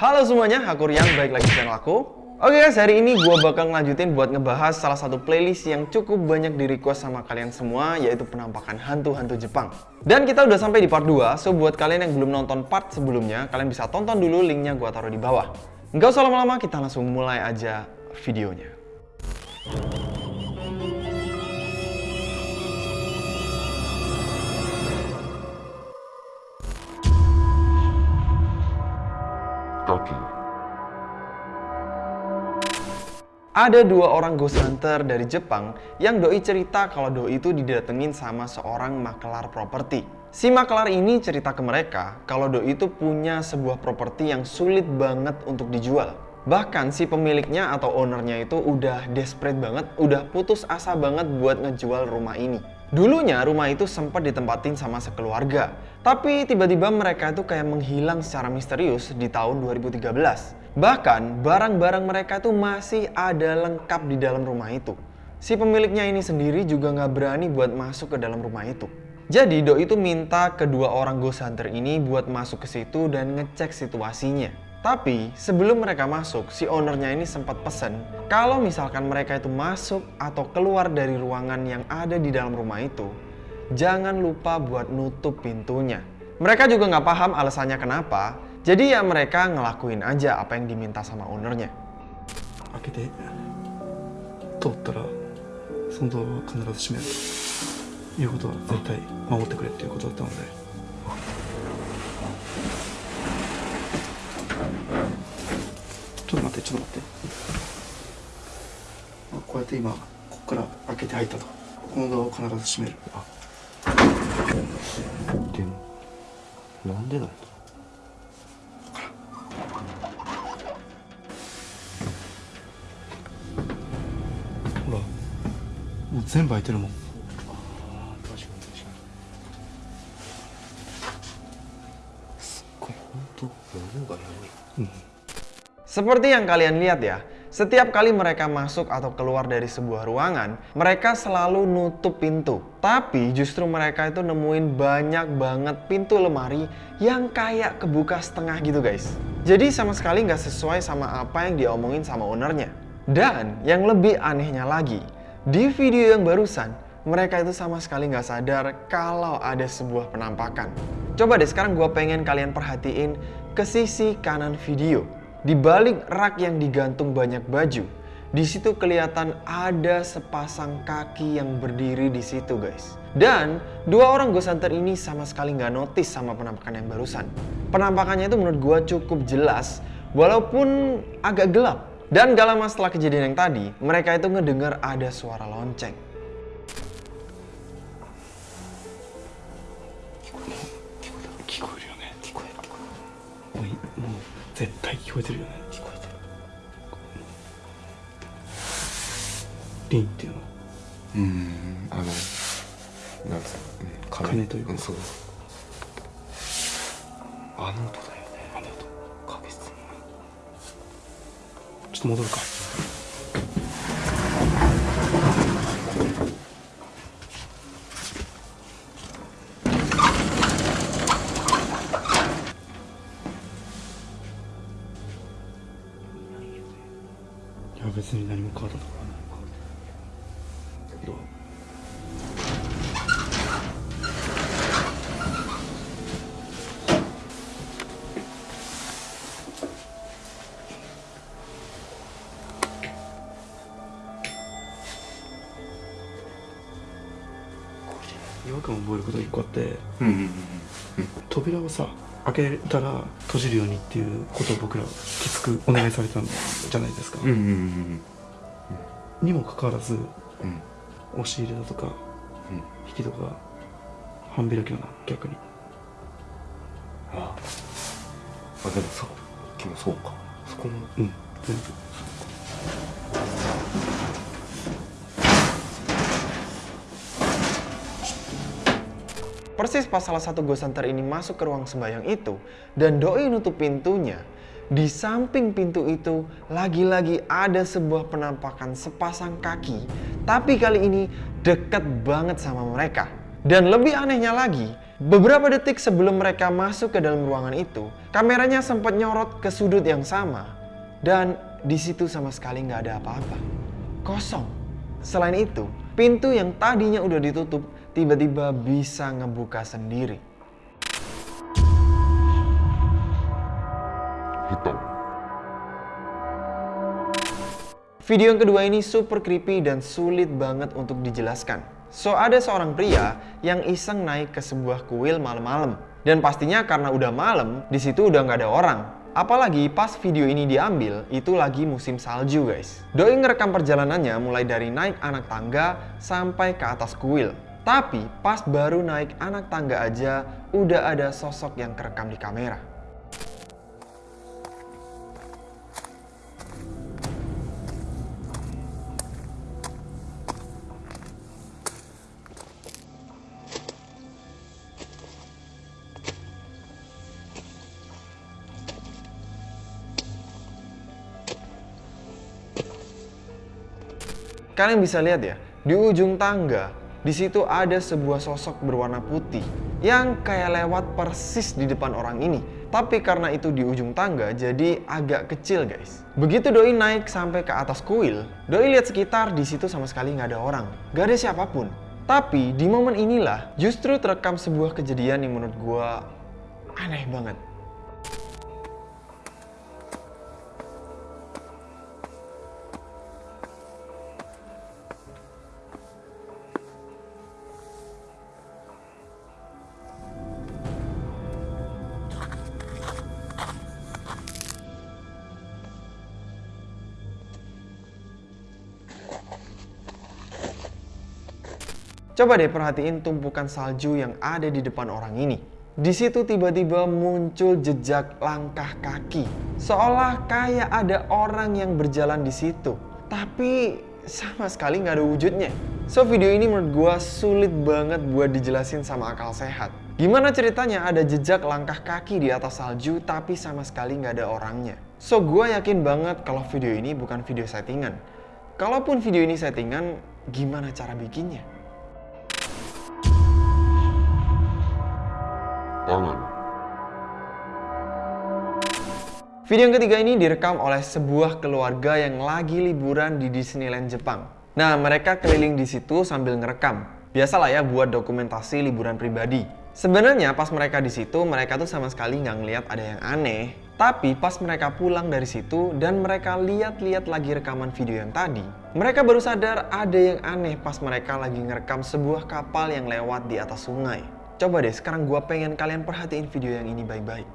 Halo semuanya, aku Rian, balik lagi channel aku. Oke guys, hari ini gue bakal ngelanjutin buat ngebahas salah satu playlist yang cukup banyak di request sama kalian semua Yaitu penampakan hantu-hantu Jepang. Dan kita udah sampai di part 2, so buat kalian yang belum nonton part sebelumnya Kalian bisa tonton dulu, linknya gue taruh di bawah. Nggak usah lama-lama, kita langsung mulai aja videonya Ada dua orang ghost hunter dari Jepang yang doi cerita kalau doi itu didatengin sama seorang makelar properti. Si makelar ini cerita ke mereka kalau doi itu punya sebuah properti yang sulit banget untuk dijual. Bahkan si pemiliknya atau ownernya itu udah desperate banget, udah putus asa banget buat ngejual rumah ini. Dulunya rumah itu sempat ditempatin sama sekeluarga, tapi tiba-tiba mereka itu kayak menghilang secara misterius di tahun 2013. Bahkan barang-barang mereka itu masih ada lengkap di dalam rumah itu. Si pemiliknya ini sendiri juga nggak berani buat masuk ke dalam rumah itu. Jadi Doi itu minta kedua orang ghost hunter ini buat masuk ke situ dan ngecek situasinya. Tapi sebelum mereka masuk, si ownernya ini sempat pesen kalau misalkan mereka itu masuk atau keluar dari ruangan yang ada di dalam rumah itu, jangan lupa buat nutup pintunya. Mereka juga nggak paham alasannya kenapa, jadi ya mereka ngelakuin aja apa yang diminta sama ownernya. Oke deh, Ah. terus untuk kenerus 全部開いてるもん確かに確かに。すっごい、ほんと、物がやばい。 Seperti yang kalian lihat ya, setiap kali mereka masuk atau keluar dari sebuah ruangan, mereka selalu nutup pintu. Tapi justru mereka itu nemuin banyak banget pintu lemari yang kayak kebuka setengah gitu guys. Jadi sama sekali nggak sesuai sama apa yang diomongin sama ownernya. Dan yang lebih anehnya lagi, di video yang barusan, mereka itu sama sekali nggak sadar kalau ada sebuah penampakan. Coba deh sekarang gue pengen kalian perhatiin ke sisi kanan video. Di balik rak yang digantung banyak baju, di situ kelihatan ada sepasang kaki yang berdiri di situ guys. Dan dua orang ghost hunter ini sama sekali nggak notice sama penampakan yang barusan. Penampakannya itu menurut gue cukup jelas, walaupun agak gelap. Dan gak lama setelah kejadian yang tadi, mereka itu ngedengar ada suara lonceng. 聞っと戻るか。いや別に何も変わったところは違和感を覚えることが一個あってうんうんうん。扉をさ開けたら閉じるようにっていうことを僕らきつくお願いされたんじゃないですか、うんうんうんにもかかわらずうん。うん。押し入れだとかうん。引き戸が半開きだな逆にああ。あ、でもさっきもそうか。そこも。うん全部 Persis pas salah satu ghost hunter ini masuk ke ruang sembayang itu dan doi nutup pintunya, di samping pintu itu lagi-lagi ada sebuah penampakan sepasang kaki, tapi kali ini deket banget sama mereka. Dan lebih anehnya lagi, Beberapa detik sebelum mereka masuk ke dalam ruangan itu, kameranya sempat nyorot ke sudut yang sama. Dan di situ sama sekali nggak ada apa-apa. Kosong. Selain itu, pintu yang tadinya udah ditutup tiba-tiba bisa ngebuka sendiri. hitam Video yang kedua ini super creepy dan sulit banget untuk dijelaskan. So, ada seorang pria yang iseng naik ke sebuah kuil malam-malam. Dan pastinya karena udah malam, di situ udah nggak ada orang. Apalagi pas video ini diambil, itu lagi musim salju guys. Doi ngerekam perjalanannya mulai dari naik anak tangga sampai ke atas kuil. Tapi pas baru naik anak tangga aja, udah ada sosok yang kerekam di kamera. Kalian bisa lihat ya, di ujung tangga, di situ ada sebuah sosok berwarna putih yang kayak lewat persis di depan orang ini. Tapi karena itu di ujung tangga, jadi agak kecil guys. Begitu Doi naik sampai ke atas kuil, Doi lihat sekitar di situ sama sekali nggak ada orang, nggak ada siapa pun. Tapi di momen inilah justru terekam sebuah kejadian yang menurut gua aneh banget. Coba deh perhatiin tumpukan salju yang ada di depan orang ini. Di situ tiba-tiba muncul jejak langkah kaki. Seolah kayak ada orang yang berjalan di situ. Tapi sama sekali nggak ada wujudnya. So video ini menurut gua sulit banget buat dijelasin sama akal sehat. Gimana ceritanya ada jejak langkah kaki di atas salju tapi sama sekali nggak ada orangnya. So gua yakin banget kalau video ini bukan video settingan. Kalaupun video ini settingan, gimana cara bikinnya? Tangan Video yang ketiga ini direkam oleh sebuah keluarga yang lagi liburan di Disneyland Jepang. Nah, mereka keliling di situ sambil ngerekam. Biasalah ya buat dokumentasi liburan pribadi. Sebenarnya pas mereka di situ, mereka tuh sama sekali nggak ngeliat ada yang aneh. Tapi pas mereka pulang dari situ dan mereka lihat-lihat lagi rekaman video yang tadi, mereka baru sadar ada yang aneh pas mereka lagi ngerekam sebuah kapal yang lewat di atas sungai. Coba deh, sekarang gua pengen kalian perhatiin video yang ini baik-baik.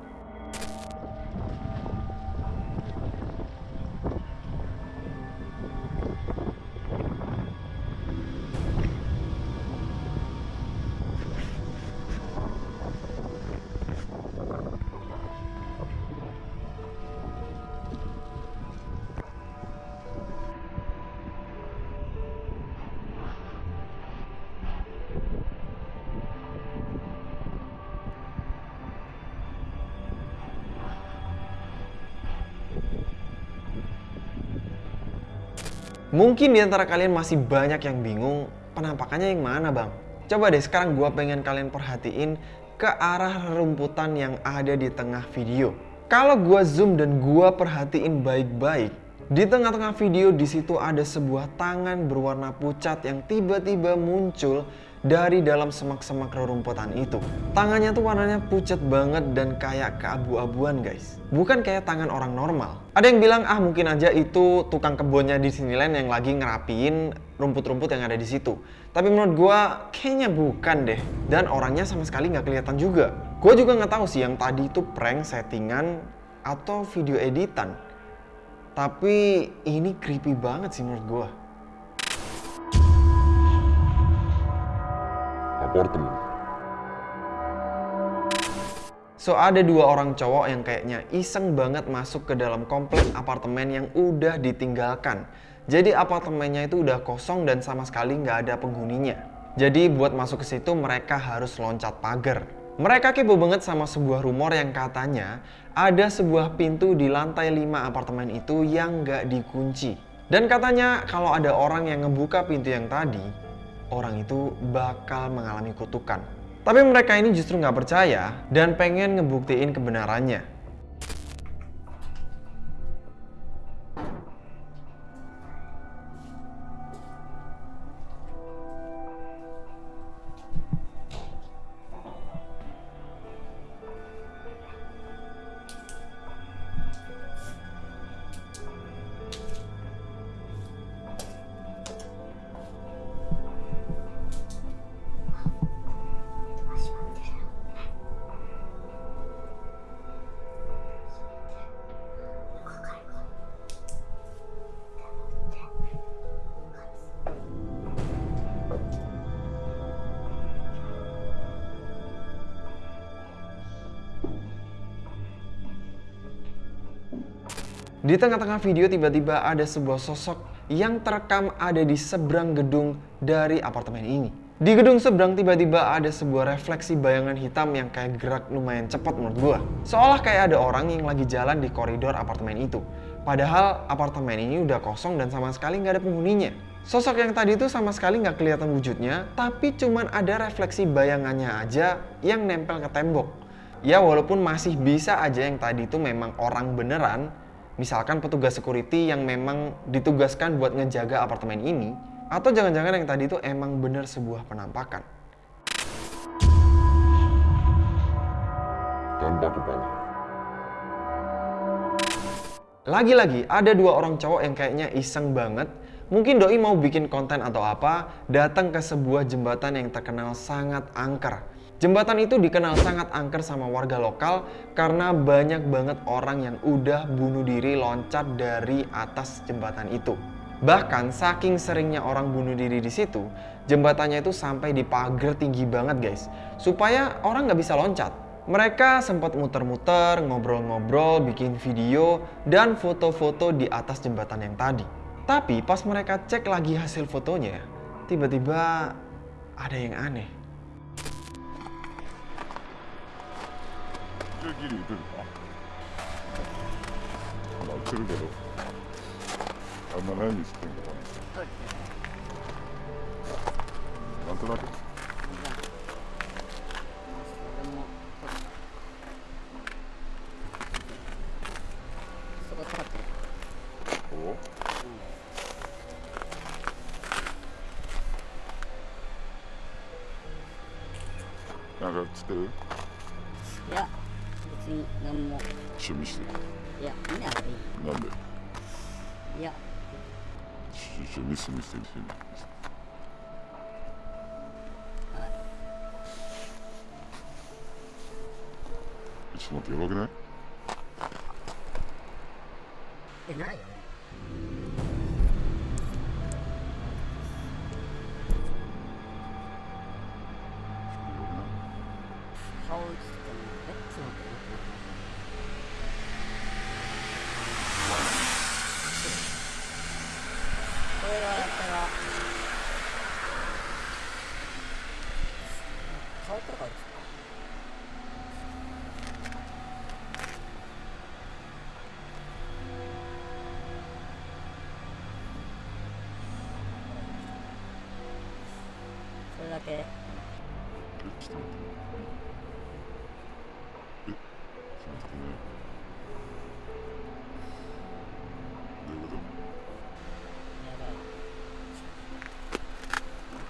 Mungkin di antara kalian masih banyak yang bingung, penampakannya yang mana bang? Coba deh sekarang gua pengen kalian perhatiin ke arah rerumputan yang ada di tengah video. Kalau gua zoom dan gua perhatiin baik-baik, di tengah-tengah video di situ ada sebuah tangan berwarna pucat yang tiba-tiba muncul dari dalam semak-semak rerumputan itu. Tangannya tuh warnanya pucat banget dan kayak keabu-abuan guys. Bukan kayak tangan orang normal. Ada yang bilang ah mungkin aja itu tukang kebunnya di Disneyland yang lagi ngerapiin rumput-rumput yang ada di situ. Tapi menurut gua kayaknya bukan deh. Dan orangnya sama sekali nggak kelihatan juga. Gua juga nggak tahu sih yang tadi itu prank settingan atau video editan. Tapi ini creepy banget sih menurut gua. Apartemen So ada dua orang cowok yang kayaknya iseng banget masuk ke dalam komplek apartemen yang udah ditinggalkan. Jadi apartemennya itu udah kosong dan sama sekali nggak ada penghuninya. Jadi buat masuk ke situ mereka harus loncat pagar. Mereka kepo banget sama sebuah rumor yang katanya ada sebuah pintu di lantai 5 apartemen itu yang nggak dikunci. Dan katanya kalau ada orang yang ngebuka pintu yang tadi, orang itu bakal mengalami kutukan. Tapi mereka ini justru nggak percaya dan pengen ngebuktiin kebenarannya. Di tengah-tengah video tiba-tiba ada sebuah sosok yang terekam ada di seberang gedung dari apartemen ini. Di gedung seberang tiba-tiba ada sebuah refleksi bayangan hitam yang kayak gerak lumayan cepat menurut gua. Seolah kayak ada orang yang lagi jalan di koridor apartemen itu. Padahal apartemen ini udah kosong dan sama sekali nggak ada penghuninya. Sosok yang tadi itu sama sekali nggak kelihatan wujudnya, tapi cuman ada refleksi bayangannya aja yang nempel ke tembok. Ya walaupun masih bisa aja yang tadi itu memang orang beneran, misalkan petugas security yang memang ditugaskan buat ngejaga apartemen ini, atau jangan-jangan yang tadi itu emang bener sebuah penampakan. tanpa kepala. Lagi-lagi ada dua orang cowok yang kayaknya iseng banget. Mungkin doi mau bikin konten atau apa, datang ke sebuah jembatan yang terkenal sangat angker. Jembatan itu dikenal sangat angker sama warga lokal karena banyak banget orang yang udah bunuh diri loncat dari atas jembatan itu. Bahkan saking seringnya orang bunuh diri di situ, jembatannya itu sampai dipagar tinggi banget guys, supaya orang nggak bisa loncat. Mereka sempat muter-muter, ngobrol-ngobrol, bikin video, dan foto-foto di atas jembatan yang tadi. Tapi pas mereka cek lagi hasil fotonya, tiba-tiba ada yang aneh. じゃあギリ打てるかまあ打てるけどあんま何にしてんのかななんとなくそこかかってるおなんかつってる？いや。何も趣味していや。見なくていいなんでいや。趣味すみしてる趣味ちょっと待ってや。ばくないえないよね変わったからですか？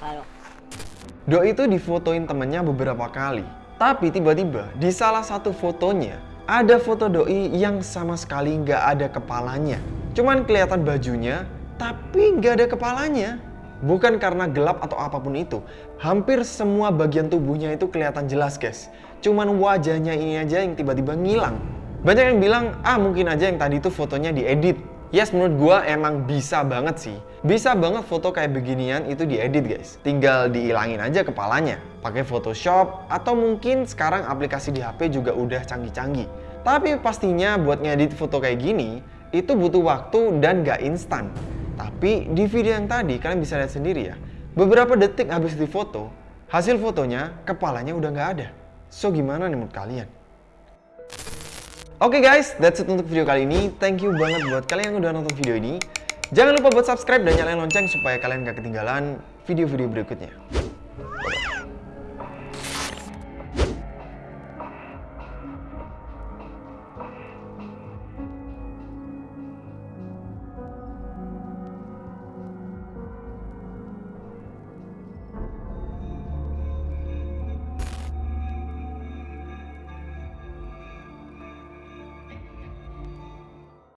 Ayo. Doi itu difotoin temennya beberapa kali. Tapi tiba-tiba di salah satu fotonya ada foto Doi yang sama sekali nggak ada kepalanya. Cuman kelihatan bajunya, tapi nggak ada kepalanya. Bukan karena gelap atau apa pun itu, hampir semua bagian tubuhnya itu kelihatan jelas guys. Cuman wajahnya ini aja yang tiba-tiba ngilang. Banyak yang bilang, ah mungkin aja yang tadi itu fotonya diedit Yes, menurut gua emang bisa banget sih. Bisa banget foto kayak beginian itu diedit guys. Tinggal diilangin aja kepalanya. Pakai Photoshop atau mungkin sekarang aplikasi di HP juga udah canggih-canggih. Tapi pastinya buat ngedit foto kayak gini, itu butuh waktu dan gak instan. Tapi di video yang tadi kalian bisa lihat sendiri ya. Beberapa detik habis difoto, hasil fotonya kepalanya udah nggak ada. So gimana nih menurut kalian? Oke guys, that's it untuk video kali ini. Thank you banget buat kalian yang udah nonton video ini. Jangan lupa buat subscribe dan nyalain lonceng supaya kalian gak ketinggalan video-video berikutnya.